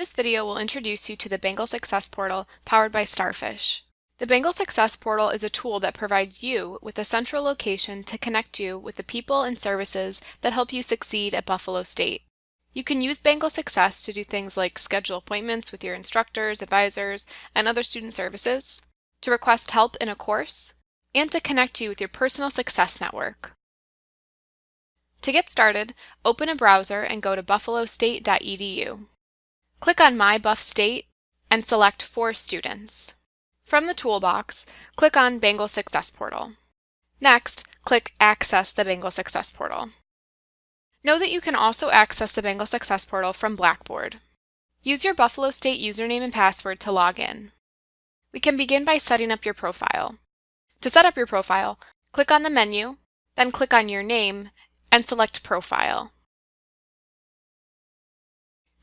This video will introduce you to the Bengal Success Portal powered by Starfish. The Bengal Success Portal is a tool that provides you with a central location to connect you with the people and services that help you succeed at Buffalo State. You can use Bengal Success to do things like schedule appointments with your instructors, advisors, and other student services, to request help in a course, and to connect you with your personal success network. To get started, open a browser and go to buffalostate.edu. Click on My Buff State and select For Students. From the toolbox, click on Bengal Success Portal. Next, click Access the Bengal Success Portal. Know that you can also access the Bengal Success Portal from Blackboard. Use your Buffalo State username and password to log in. We can begin by setting up your profile. To set up your profile, click on the menu, then click on your name and select Profile.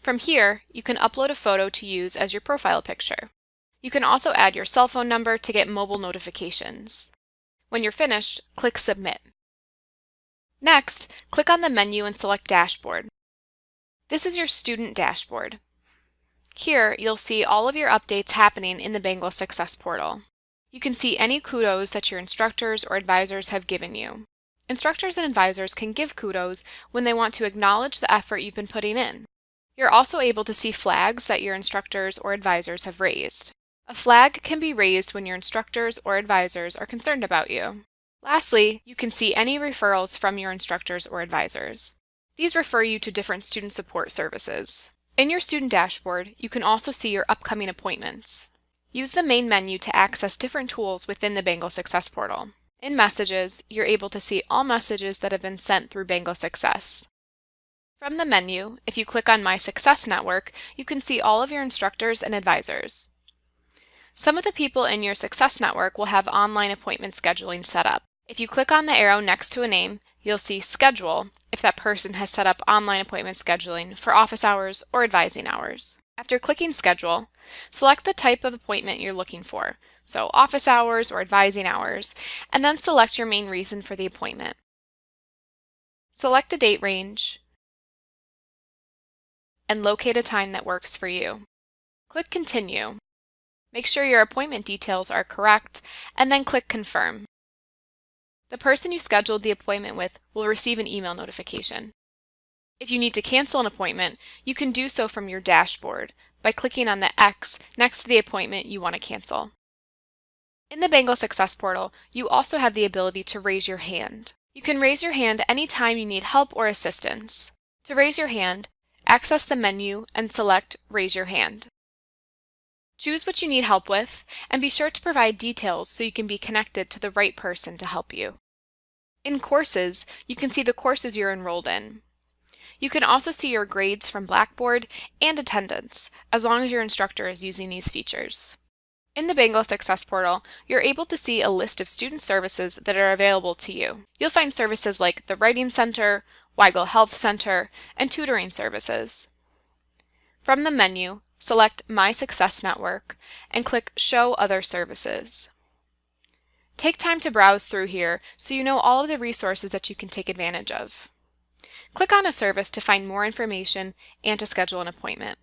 From here, you can upload a photo to use as your profile picture. You can also add your cell phone number to get mobile notifications. When you're finished, click Submit. Next, click on the menu and select Dashboard. This is your student dashboard. Here, you'll see all of your updates happening in the Bengal Success Portal. You can see any kudos that your instructors or advisors have given you. Instructors and advisors can give kudos when they want to acknowledge the effort you've been putting in. You're also able to see flags that your instructors or advisors have raised. A flag can be raised when your instructors or advisors are concerned about you. Lastly, you can see any referrals from your instructors or advisors. These refer you to different student support services. In your student dashboard, you can also see your upcoming appointments. Use the main menu to access different tools within the Bengal Success Portal. In Messages, you're able to see all messages that have been sent through Bengal Success. From the menu, if you click on My Success Network, you can see all of your instructors and advisors. Some of the people in your Success Network will have online appointment scheduling set up. If you click on the arrow next to a name, you'll see Schedule if that person has set up online appointment scheduling for office hours or advising hours. After clicking Schedule, select the type of appointment you're looking for, so office hours or advising hours, and then select your main reason for the appointment. Select a date range, and locate a time that works for you. Click Continue. Make sure your appointment details are correct, and then click Confirm. The person you scheduled the appointment with will receive an email notification. If you need to cancel an appointment, you can do so from your dashboard by clicking on the X next to the appointment you want to cancel. In the Bengal Success Portal, you also have the ability to raise your hand. You can raise your hand anytime you need help or assistance. To raise your hand, access the menu and select Raise Your Hand. Choose what you need help with, and be sure to provide details so you can be connected to the right person to help you. In Courses, you can see the courses you're enrolled in. You can also see your grades from Blackboard and attendance, as long as your instructor is using these features. In the Bengal Success Portal, you're able to see a list of student services that are available to you. You'll find services like the Writing Center, Weigel Health Center, and tutoring services. From the menu, select My Success Network and click Show Other Services. Take time to browse through here so you know all of the resources that you can take advantage of. Click on a service to find more information and to schedule an appointment.